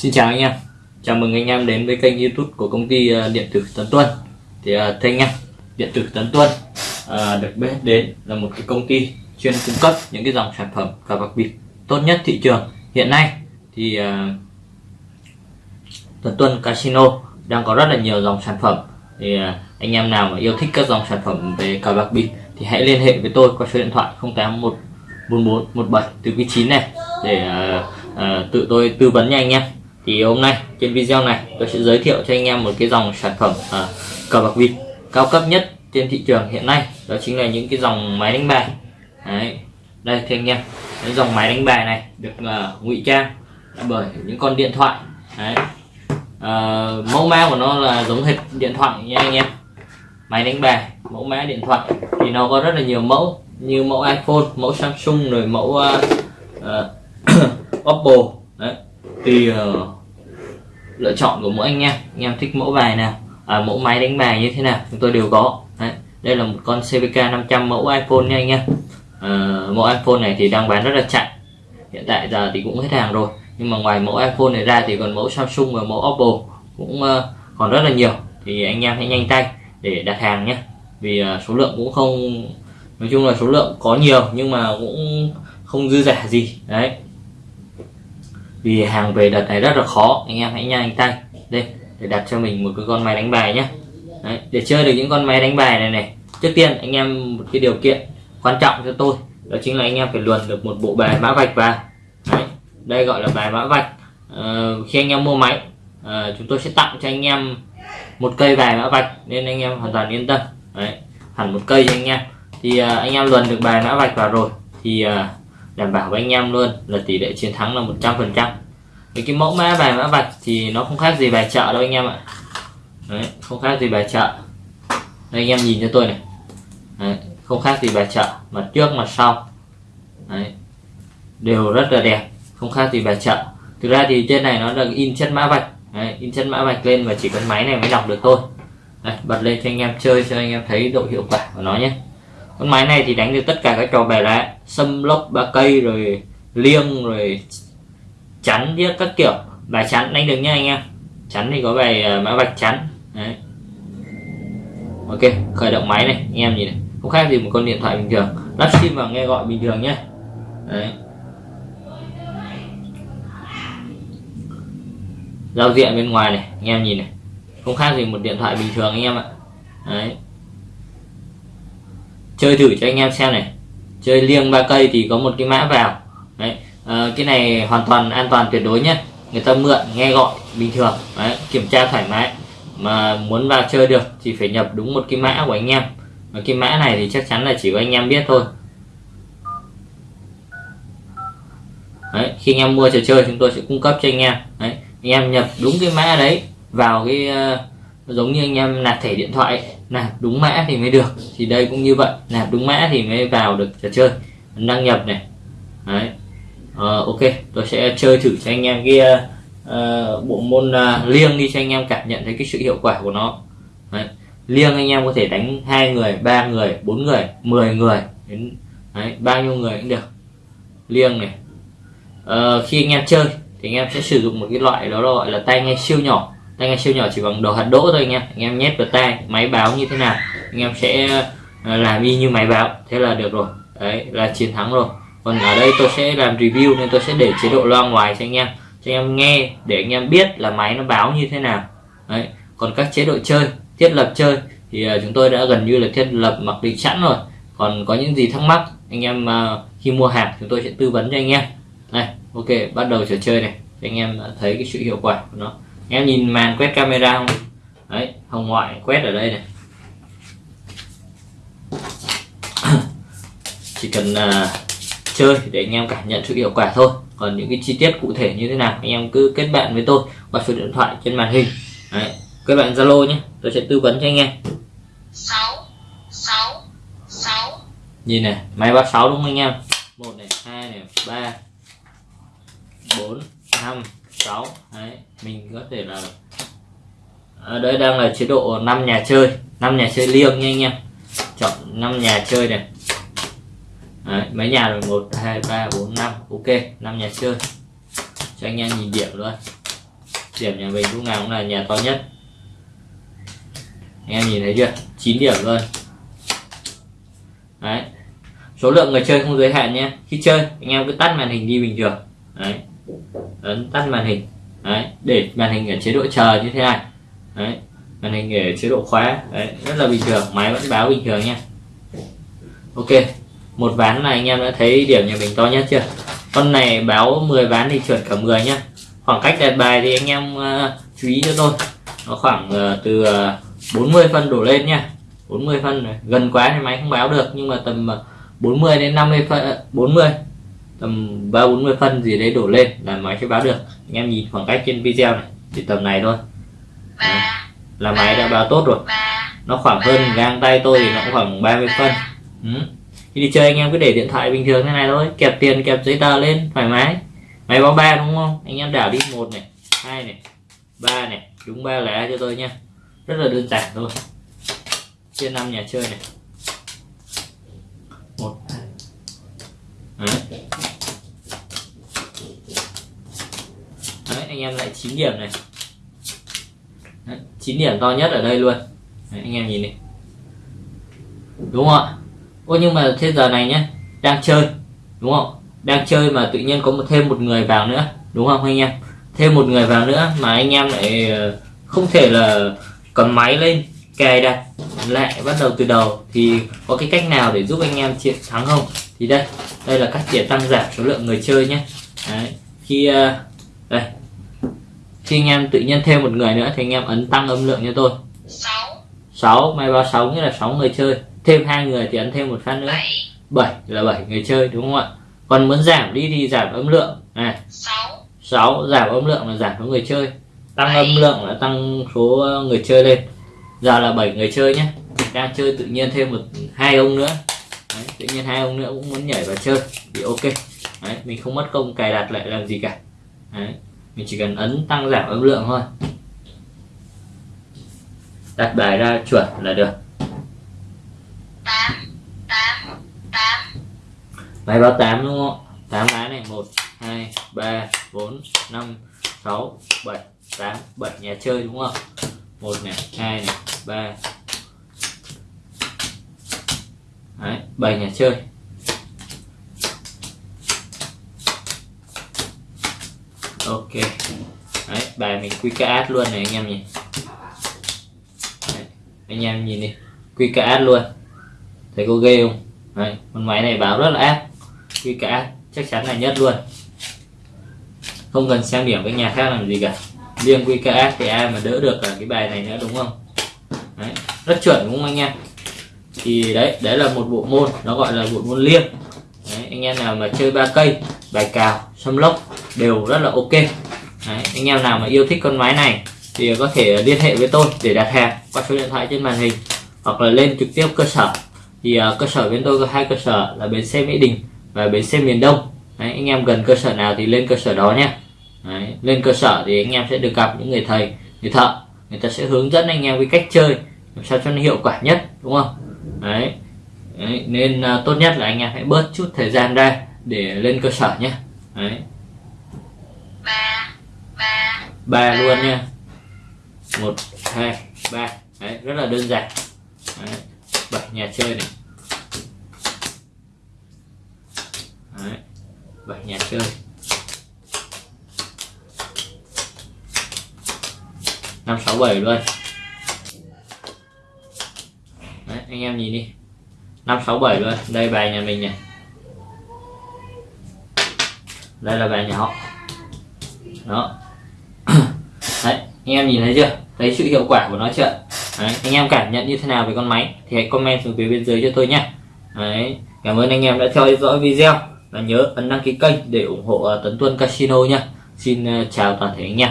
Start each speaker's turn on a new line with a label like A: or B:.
A: Xin chào anh em. Chào mừng anh em đến với kênh youtube của công ty ờ, điện tử Tấn Tuân. Thì ờ, thưa anh em Điện tử Tấn Tuân à, được biết đến là một cái công ty chuyên cung cấp những cái dòng sản phẩm cờ bạc bịp tốt nhất thị trường. Hiện nay thì à, Tấn Tuân Casino đang có rất là nhiều dòng sản phẩm. Thì à, anh em nào mà yêu thích các dòng sản phẩm về cờ bạc bịp thì hãy liên hệ với tôi qua số điện thoại 081 44 17 từ quý 9 này để uh, uh, tự tôi tư vấn nha anh em thì hôm nay trên video này tôi sẽ giới thiệu cho anh em một cái dòng sản phẩm uh, cờ bạc vịt cao cấp nhất trên thị trường hiện nay. Đó chính là những cái dòng máy đánh bài. Đấy. đây thì anh em. Cái dòng máy đánh bài này được uh, ngụy trang bởi những con điện thoại. Đấy. Uh, mẫu mã của nó là giống hệt điện thoại nha anh em. Máy đánh bài mẫu mã điện thoại. Thì nó có rất là nhiều mẫu như mẫu iPhone mẫu Samsung rồi mẫu uh, uh, Oppo. Đấy tùy uh, ờ, lựa chọn của mỗi anh em. Anh em thích mẫu bài nào à, mẫu máy đánh bài như thế nào chúng tôi đều có. Đấy. đây là một con CVK 500 mẫu iPhone nha anh em. À, mẫu iPhone này thì đang bán rất là chạy. Hiện tại giờ thì cũng hết hàng rồi. Nhưng mà ngoài mẫu iPhone này ra thì còn mẫu Samsung và mẫu Oppo cũng uh, còn rất là nhiều. Thì anh em hãy nhanh tay để đặt hàng nhé. Vì uh, số lượng cũng không nói chung là số lượng có nhiều nhưng mà cũng không dư giả gì. Đấy vì hàng về đợt này rất là khó. Anh em hãy nhanh tay. Đây để đặt cho mình một cái con máy đánh bài nhé đấy, để chơi được những con máy đánh bài này này. Trước tiên anh em một cái điều kiện quan trọng cho tôi đó chính là anh em phải luồn được một bộ bài mã vạch vào. Đấy, đây gọi là bài mã vạch. À, khi anh em mua máy à, chúng tôi sẽ tặng cho anh em một cây bài mã vạch nên anh em hoàn toàn yên tâm. Đấy, hẳn một cây cho anh em. Thì à, anh em luồn được bài mã vạch vào rồi thì à, đảm bảo với anh em luôn là tỷ lệ chiến thắng là 100 phần trăm. Cái mẫu mã bài mã vạch thì nó không khác gì bài chợ đâu anh em ạ. Đấy, không khác gì bài chợ. Đây anh em nhìn cho tôi này. Đấy, không khác gì bài chợ. Mặt trước mặt sau. Đấy, đều rất là đẹp. Không khác gì bài chợ. Thực ra thì trên này nó được in chất mã vạch. Đấy, in chất mã vạch lên và chỉ cần máy này mới đọc được thôi. Đây, bật lên cho anh em chơi cho anh em thấy độ hiệu quả của nó nhé con máy này thì đánh được tất cả các trò bài lẽ xâm lốc, ba cây, rồi liêng, rồi chắn, với các kiểu. Bài chắn đánh được nha anh em. Chắn thì có bài à, mã vạch chắn. Đấy. Ok, khởi động máy này, anh em nhìn này. Không khác gì một con điện thoại bình thường. Lắp sim vào nghe gọi bình thường nhé đấy. Giao diện bên ngoài này, anh em nhìn này. Không khác gì một điện thoại bình thường, anh em ạ. Đấy chơi thử cho anh em xem này. Chơi liêng ba cây thì có một cái mã vào. Đấy à, cái này hoàn toàn an toàn tuyệt đối nhé. Người ta mượn nghe gọi bình thường. Đấy kiểm tra thoải mái. Mà muốn vào chơi được thì phải nhập đúng một cái mã của anh em. Và cái mã này thì chắc chắn là chỉ có anh em biết thôi. Đấy, khi anh em mua trò chơi chúng tôi sẽ cung cấp cho anh em. Đấy, anh em nhập đúng cái mã đấy vào cái uh, giống như anh em nạp thẻ điện thoại nạp đúng mã thì mới được. Thì đây cũng như vậy nạp đúng mã thì mới vào được trò chơi đăng nhập này. Đấy. Uh, ok tôi sẽ chơi thử cho anh em cái uh, bộ môn uh, liêng đi cho anh em cảm nhận thấy cái sự hiệu quả của nó. Đấy. liêng anh em có thể đánh hai người ba người bốn người 10 người đến đấy, bao nhiêu người cũng được. Liêng này. Uh, khi anh em chơi thì anh em sẽ sử dụng một cái loại đó gọi là tay nghe siêu nhỏ tai nghe siêu nhỏ chỉ bằng đầu hạt đỗ thôi anh em. Anh em nhét vào tai máy báo như thế nào, anh em sẽ ờ, làm y như máy báo. Thế là được rồi. Đấy, là chiến thắng rồi. Còn ở đây tôi sẽ làm review nên tôi sẽ để chế độ loa ngoài cho anh em, cho anh em nghe, để anh em biết là máy nó báo như thế nào. Đấy, còn các chế độ chơi, thiết lập chơi thì ờ, chúng tôi đã gần như là thiết lập mặc định sẵn rồi. Còn có những gì thắc mắc, anh em ờ, khi mua hàng chúng tôi sẽ tư vấn cho anh em. Này, ok, bắt đầu trò chơi này. Cho anh em thấy cái sự hiệu quả của nó em nhìn màn quét camera không? Đấy hồng ngoại quét ở đây này. Chỉ cần uh, chơi để anh em cảm nhận sự hiệu quả thôi. Còn những cái chi tiết cụ thể như thế nào anh em cứ kết bạn với tôi qua số điện thoại trên màn hình. Đấy, kết bạn zalo nhé tôi sẽ tư vấn cho anh em. 6 6 6 nhìn này máy 36 đúng không anh em? Một này hai này ba bốn năm 6 đấy mình có thể là ở đây đang là chế độ 5 nhà chơi 5 nhà chơi liêng nha anh em. Chọn 5 nhà chơi này. Đấy, mấy nhà rồi? Một hai ba bốn năm. Ok 5 nhà chơi. Cho anh em nhìn điểm luôn. Điểm nhà mình lúc nào cũng là nhà to nhất. Anh em nhìn thấy chưa? 9 điểm luôn. Đấy. Số lượng người chơi không giới hạn nhé khi chơi anh em cứ tắt màn hình đi bình thường. Đấy ấn tắt màn hình. Đấy để màn hình ở chế độ chờ như thế này. Đấy màn hình ở chế độ khóa. Đấy rất là bình thường máy vẫn báo bình thường nha. Ok một ván này anh em đã thấy điểm nhà mình to nhất chưa? Con này báo 10 ván thì chuẩn cả 10 nhá. Khoảng cách đặt bài thì anh em uh, chú ý cho tôi. Nó khoảng uh, từ ờ, uh, 40 phân đổ lên nha. 40 phân này. gần quá thì máy không báo được nhưng mà tầm uh, 40 đến 50 phân uh, 40 tầm 3 40 phân gì đấy đổ lên là máy sẽ báo được. Anh em nhìn khoảng cách trên video này thì tầm này thôi. Đấy. là máy đã báo tốt rồi. Nó khoảng hơn gang tay tôi thì nó cũng khoảng 30 phân. Ừ. khi đi chơi anh em cứ để điện thoại bình thường thế này thôi. Kẹp tiền kẹp giấy tờ lên thoải mái. Máy báo ba đúng không? Anh em đảo đi một này hai này ba này đúng ba lá cho tôi nha rất là đơn giản thôi. Chia năm nhà chơi này. Một Đấy. Đấy, anh em lại 9 điểm này. Đấy, 9 điểm to nhất ở đây luôn. Đấy, anh em nhìn đi đúng không ạ? Ô nhưng mà thế giờ này nhé đang chơi đúng không? Đang chơi mà tự nhiên có một thêm một người vào nữa đúng không anh em? Thêm một người vào nữa mà anh em lại ờ, không thể là cầm máy lên cài đặt lại bắt đầu từ đầu. Thì có cái cách nào để giúp anh em chiến thắng không? Thì đây đây là cách để tăng giảm số lượng người chơi nhé Đấy. khi ờ, đây khi anh em tự nhiên thêm một người nữa thì anh em ấn tăng âm lượng cho tôi. 6 6 may báo 6 nghĩa là 6 người chơi. Thêm hai người thì ấn thêm một phát nữa. 7 là 7 người chơi đúng không ạ? Còn muốn giảm đi thì giảm âm lượng. Này 6 6 giảm âm lượng là giảm số người chơi. Tăng âm lượng là tăng số người chơi lên. Giờ là 7 người chơi nhé. Đang chơi tự nhiên thêm một hai ông nữa. Đấy, tự nhiên hai ông nữa cũng muốn nhảy vào chơi. Thì ok. Đấy, mình không mất công cài đặt lại làm gì cả. Đấy, mình chỉ cần ấn tăng giảm âm lượng thôi. Đặt bài ra chuẩn là được. 8 8 8 máy báo 8 đúng không? 8 lá này 1 2 3 4 5 6 7 8 7 nhà chơi đúng không? 1 này 2 này 3 Đấy, 7 nhà chơi. Ok. Đấy, bài mình quy QKS luôn này anh em nhìn Đấy, anh em nhìn đi. Quy QKS luôn. Thấy có ghê không? Đấy, con máy này báo rất là áp quy QKS chắc chắn là nhất luôn. Không cần xem điểm với nhà khác làm gì cả. Riêng QKS thì ai mà đỡ được ở cái bài này nữa đúng không? Đấy, rất chuẩn đúng không anh em? Thì đấy đấy là một bộ môn nó gọi là bộ môn liêng. Đấy, anh em nào mà chơi ba cây bài cào xâm lốc đều rất là ok. Đấy, anh em nào mà yêu thích con máy này thì có thể liên hệ với tôi để đặt hàng qua số điện thoại trên màn hình hoặc là lên trực tiếp cơ sở. Thì uh, cơ sở bên tôi có hai cơ sở là bến xe mỹ đình và bến xe miền đông. Đấy, anh em gần cơ sở nào thì lên cơ sở đó nhé. Đấy, lên cơ sở thì anh em sẽ được gặp những người thầy người thợ. Người ta sẽ hướng dẫn anh em cái cách chơi làm sao cho nó hiệu quả nhất đúng không? Đấy, đấy nên uh, tốt nhất là anh em hãy bớt chút thời gian ra để lên cơ sở nhé. Đấy ba. Ba. Ba luôn nha. Một hai ba. Đấy rất là đơn giản. Đấy, bảy nhà chơi này. Đấy, bảy nhà chơi. Năm sáu bảy luôn. Đấy, anh em nhìn đi. Năm sáu bảy luôn. Đây bài nhà mình này. Đây là bài nhà họ đó. Đấy anh em nhìn thấy chưa? Thấy sự hiệu quả của nó chưa? Đấy, anh em cảm nhận như thế nào về con máy? Thì hãy comment xuống phía bên dưới cho tôi nhé đấy cảm ơn anh em đã theo dõi video. Và nhớ ấn đăng ký kênh để ủng hộ ờ, Tấn Tuân Casino nha xin ờ, chào toàn thể anh em.